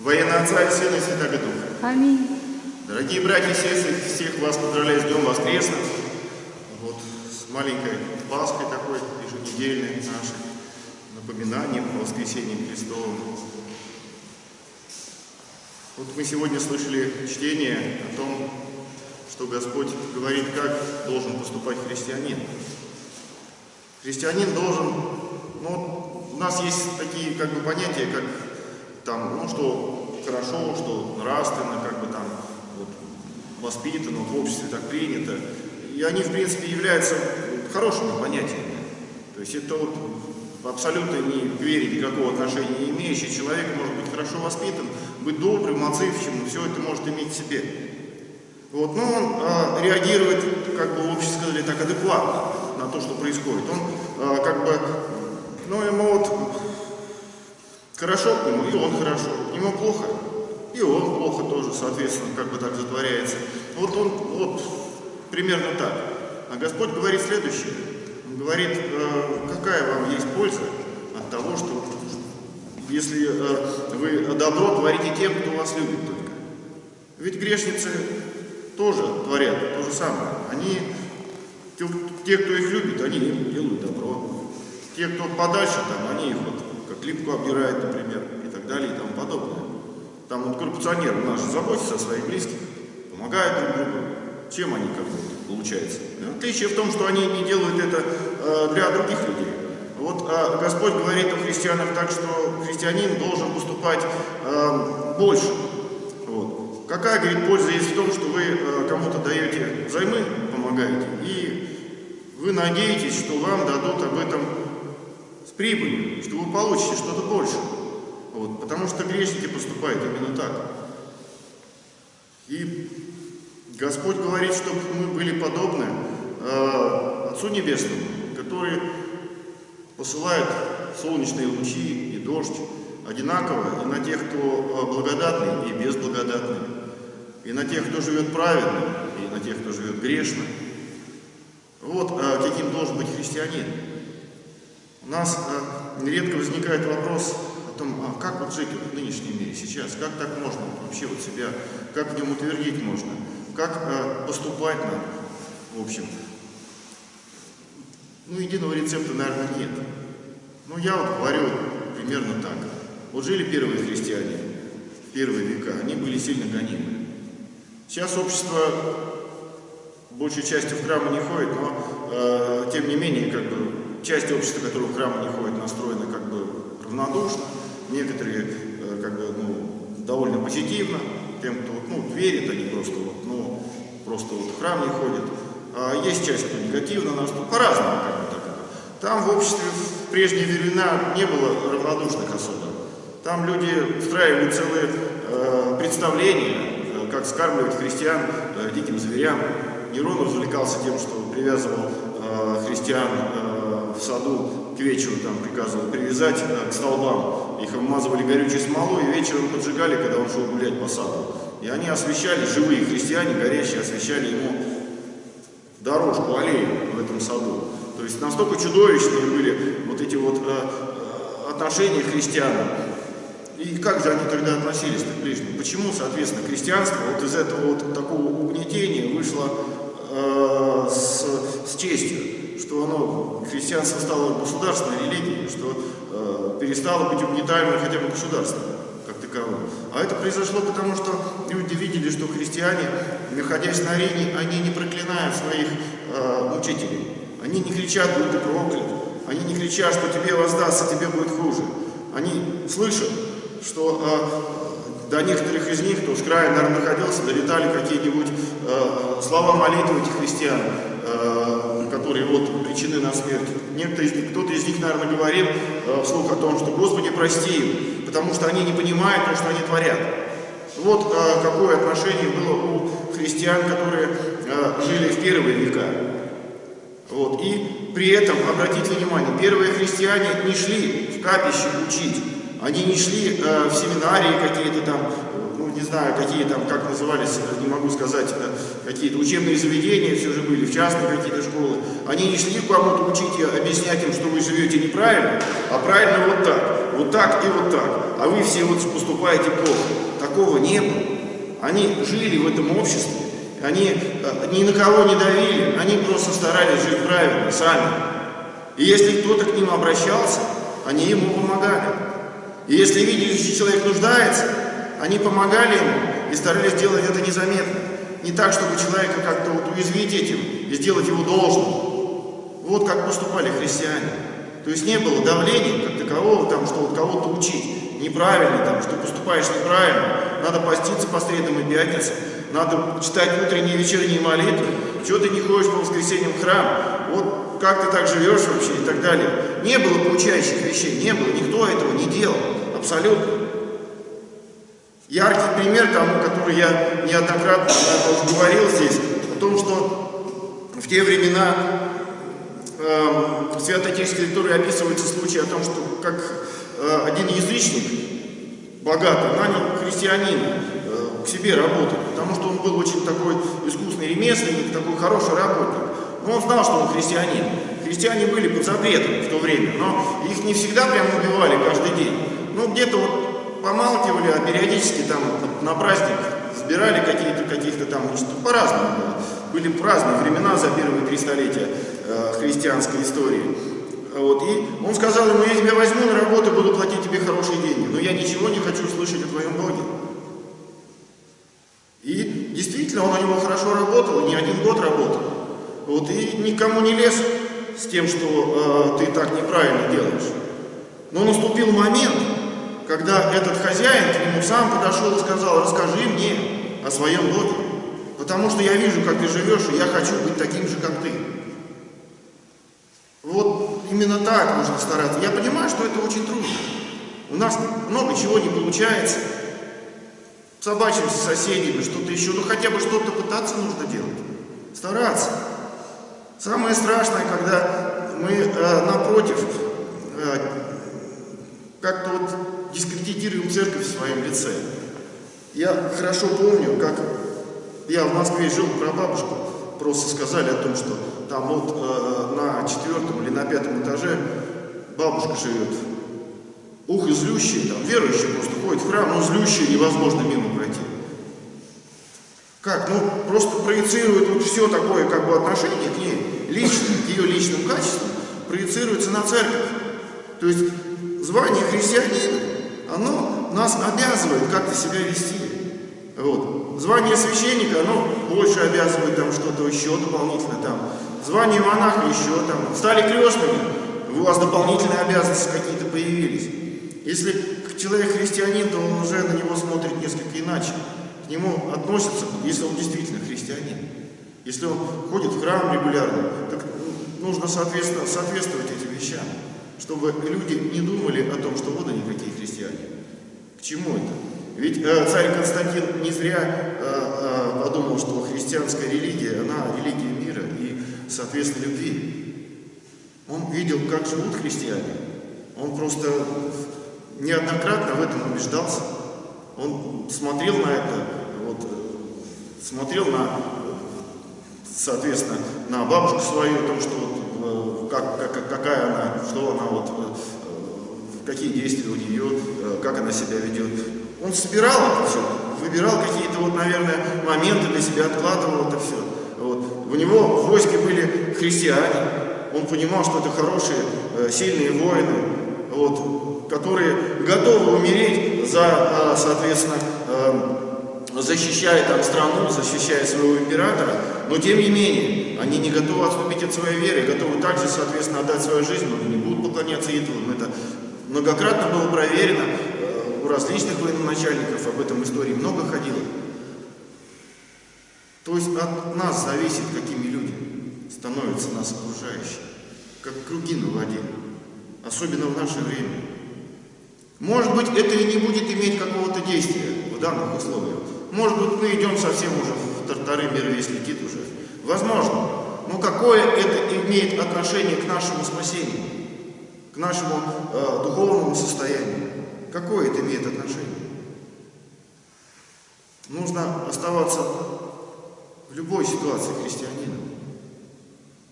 Во имя Отца и Сына и Святого Духа. Аминь. Дорогие братья и сестры, всех вас поздравляю с Днем Воскресным. Вот с маленькой Пасхой такой, еженедельной нашей, напоминанием о воскресении Христовом. Вот мы сегодня слышали чтение о том, что Господь говорит, как должен поступать христианин. Христианин должен, ну, у нас есть такие как бы понятия, как там, ну, что хорошо, что нравственно, как бы там, вот, воспитано, в обществе так принято. И они, в принципе, являются хорошими понятиями. То есть это вот абсолютно не к вере никакого отношения не имеющий человек может быть хорошо воспитан, быть добрым, отзывчивым, все это может иметь в себе. Вот, но он э, реагирует, как бы обществе сказали, так адекватно на то, что происходит. Он э, как бы, ну ему вот хорошо к нему, и он хорошо, ему плохо, и он плохо тоже, соответственно, как бы так затворяется. Вот он, вот примерно так. А Господь говорит следующее. Он говорит, э, какая вам есть польза от того, что если э, вы добро творите тем, кто вас любит только. Ведь грешницы тоже творят то же самое. Они, те, кто их любит, они им делают добро. Те, кто подальше, там, они их вот как липку обдирают, например, и так далее, и тому подобное. Там вот коррупционеры наши заботятся о своих близких, помогают друг другу. Чем они как бы получается? Отличие в том, что они не делают это э, для других людей. Вот э, Господь говорит о христианах так, что христианин должен поступать э, больше. Вот. Какая, говорит, польза есть в том, что вы э, кому-то даете взаймы, помогаете, и вы надеетесь, что вам дадут об этом с прибылью, что вы получите что-то больше. Вот. Потому что грешники поступают именно так. И Господь говорит, чтобы мы были подобны э, Отцу Небесному, который посылает солнечные лучи и дождь одинаково и на тех, кто э, благодатный и безблагодатный, и на тех, кто живет праведно, и на тех, кто живет грешно. Вот э, каким должен быть христианин. У нас э, нередко возникает вопрос о том, а как вот жить в нынешнем мире сейчас, как так можно вообще вот себя, как в нем утвердить можно, как э, поступать нам, в общем. Ну, единого рецепта, наверное, нет. Ну, я вот говорю примерно так. Вот жили первые христиане, первые века, они были сильно гонимы. Сейчас общество большей частью в храмы не ходит, но, э, тем не менее, как бы, часть общества, которая в храмы не ходит, настроена как бы равнодушно, некоторые э, как бы, ну, довольно позитивно, тем, кто ну, верит, они просто, вот, ну, просто вот в храм не ходят. А есть часть, кто негативно настроен, по-разному как бы так. Там в обществе в прежние времена не было равнодушных особо. Там люди устраивали целые э, представления, э, как скармливать христиан э, диким зверям. Нерон развлекался тем, что привязывал э, христиан э, в саду к вечеру, там приказывал привязать э, к столбам. Их обмазывали горючей смолой и вечером поджигали, когда он шел гулять по саду. И они освещали, живые христиане, горящие, освещали ему дорожку, аллею в этом саду. То есть настолько чудовищные были вот эти вот э, отношения христиан. И как же они тогда относились к ближним? Почему, соответственно, христианство вот из этого вот такого угнетения вышло э, с, с честью, что оно, христианство стало государственной религией, что э, перестало быть угнетаемым хотя бы государством как таковым. А это произошло потому, что люди видели, что христиане, находясь на арене, они не проклинают своих э, учителей. Они не кричат, будь ты проклят. Они не кричат, что тебе воздастся, тебе будет хуже. Они слышат, что э, до некоторых из них, кто с края, наверное, находился, долетали какие-нибудь э, слова молитвы этих христиан, э, которые вот причины на смерть. Них, кто-то из них, наверное, говорил э, вслух о том, что «Господи, прости им», потому что они не понимают то, что они творят. Вот э, какое отношение было у христиан, которые э, жили в первые века. Вот. И при этом, обратите внимание, первые христиане не шли в капище учить, они не шли э, в семинарии какие-то там, не знаю, какие там, как назывались, не могу сказать, э, какие-то учебные заведения все же были, в частные какие-то школы. Они не шли кому-то учить и объяснять им, что вы живете неправильно, а правильно вот так, вот так и вот так. А вы все вот поступаете плохо. Такого не было. Они жили в этом обществе, они э, ни на кого не давили, они просто старались жить правильно, сами. И если кто-то к ним обращался, они ему помогали. И если что человек нуждается, они помогали ему и старались делать это незаметно. Не так, чтобы человека как-то вот уязвить этим и сделать его должным. Вот как поступали христиане. То есть не было давления как такового, там, что вот кого-то учить неправильно, там, что поступаешь неправильно, надо поститься по средам и пятницам, надо читать утренние и вечерние молитвы, что ты не ходишь по воскресеньям в храм, вот как ты так живешь вообще и так далее. Не было получающих вещей, не было, никто этого не делал, абсолютно. Яркий пример тому, который я неоднократно уже говорил здесь, о том, что в те времена э, в святоотеческой литературе описывается случай о том, что как э, один язычник, богатый, нанял христианина э, к себе работать, потому что он был очень такой искусный ремесленник, такой хороший работник. Но он знал, что он христианин. Христиане были под запретом в то время, но их не всегда прям убивали каждый день. Ну, где-то вот помалкивали, а периодически там на праздник сбирали какие-то каких-то там, по-разному было. Были разные времена за первые три столетия э, христианской истории. Вот, и он сказал ему, я тебя возьму на работу, буду платить тебе хорошие деньги, но я ничего не хочу слышать о твоем Боге. И действительно, он у него хорошо работал, не один год работал. Вот, и никому не лез с тем, что э, ты так неправильно делаешь. Но наступил момент, когда этот хозяин к нему сам подошел и сказал, расскажи мне о своем Боге, потому что я вижу, как ты живешь, и я хочу быть таким же, как ты. Вот именно так нужно стараться. Я понимаю, что это очень трудно. У нас много чего не получается. Собачимся с соседями, что-то еще. Ну хотя бы что-то пытаться нужно делать. Стараться. Самое страшное, когда мы э, напротив э, как-то дискредитируем церковь в своем лице. Я хорошо помню, как я в Москве жил про бабушку, просто сказали о том, что там вот э, на четвертом или на пятом этаже бабушка живет. Ух, и злющие, там верующие просто ходят в храм, но злющие невозможно мимо пройти. Как? Ну, просто проецируют вот все такое, как бы отношение к ней, лично, к ее личным качествам, проецируется на церковь. То есть звание христианина оно нас обязывает как-то себя вести. Вот. Звание священника, оно больше обязывает там что-то еще дополнительно там. Звание монаха еще там. Стали крестными, у вас дополнительные обязанности какие-то появились. Если человек христианин, то он уже на него смотрит несколько иначе. К нему относится, если он действительно христианин. Если он ходит в храм регулярно, так нужно соответственно, соответствовать этим вещам чтобы люди не думали о том, что вот они какие христиане. К чему это? Ведь э, царь Константин не зря э, э, подумал, что христианская религия, она религия мира и, соответственно, любви. Он видел, как живут христиане. Он просто неоднократно в этом убеждался. Он смотрел на это, вот, смотрел на, соответственно, на бабушку свою, о том, что как, как, какая она, что она, вот, э, какие действия у нее, э, как она себя ведет. Он собирал это все, выбирал какие-то, вот, наверное, моменты для себя, откладывал это все. Вот. У него в войске были христиане, он понимал, что это хорошие, э, сильные воины, вот, которые готовы умереть за, соответственно, защищая там страну, защищая своего императора, но тем не менее, они не готовы отступить от своей веры, готовы также, соответственно, отдать свою жизнь, но они не будут поклоняться идолам. Это многократно было проверено э, у различных военачальников, об этом истории много ходило. То есть от нас зависит, какими люди становятся нас окружающие, как круги на воде, особенно в наше время. Может быть, это и не будет иметь какого-то действия в данных условиях. Может быть, мы идем совсем уже в тартары, мир весь летит уже. Возможно. Но какое это имеет отношение к нашему спасению? К нашему э, духовному состоянию? Какое это имеет отношение? Нужно оставаться в любой ситуации христианином.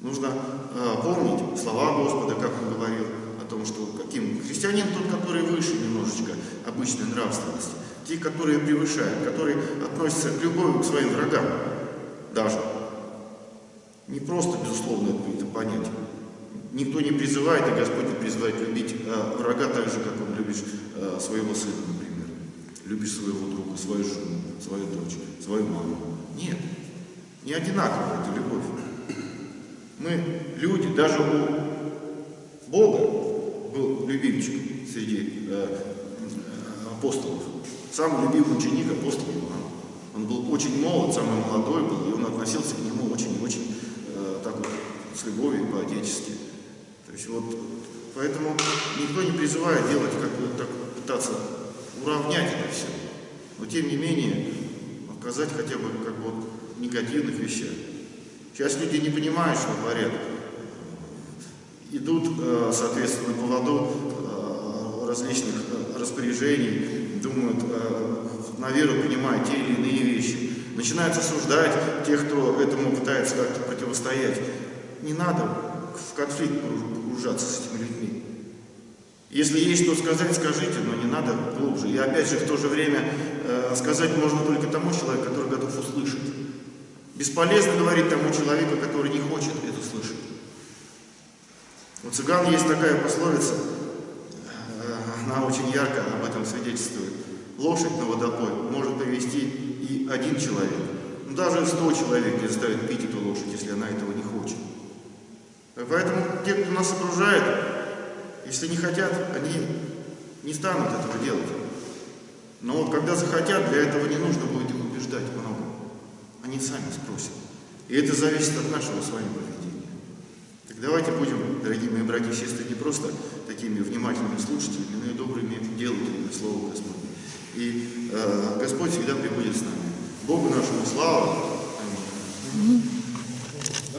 Нужно э, помнить слова Господа, как Он говорил о том, что каким христианин тот, который выше немножечко обычной нравственности. Те, которые превышают, которые относятся к любовью к своим врагам даже. Не просто, безусловно, это понятие. Никто не призывает, и Господь не призывает любить э, врага так же, как Он любишь э, своего сына, например. Любишь своего друга, свою жену, свою дочь, свою маму. Нет, не одинаково эта любовь. Мы люди, даже у Бога был любимчик среди э. Самый любимый ученик апостол Иоанн. Он был очень молод, самый молодой был, и он относился к нему очень-очень э, так вот с любовью по-отечески. То есть вот, поэтому никто не призывает делать, как бы так пытаться уравнять это все. Но тем не менее, показать хотя бы как бы вот негативных вещах. Сейчас люди не понимают, что творят. Идут, э, соответственно, по поводу э, различных э, распоряжений, думают, на веру принимают те или иные вещи. Начинают осуждать тех, кто этому пытается как-то противостоять. Не надо в конфликт погружаться с этими людьми. Если есть что сказать, скажите, но не надо глубже. И опять же, в то же время э, сказать можно только тому человеку, который готов услышать. Бесполезно говорить тому человеку, который не хочет это слышать. У цыган есть такая пословица, э, она очень ярко об этом свидетельствует. Лошадь на водопой может повести и один человек. Ну, даже сто человек не заставит пить эту лошадь, если она этого не хочет. Поэтому те, кто нас окружает, если не хотят, они не станут этого делать. Но вот когда захотят, для этого не нужно будет их убеждать много. Они сами спросят. И это зависит от нашего с вами поведения. Так давайте будем, дорогие мои братья и сестры, не просто такими внимательными слушателями, но и добрыми делателями Слова Господня. И э, Господь всегда прибудет с нами. Богу нашему слава. Аминь.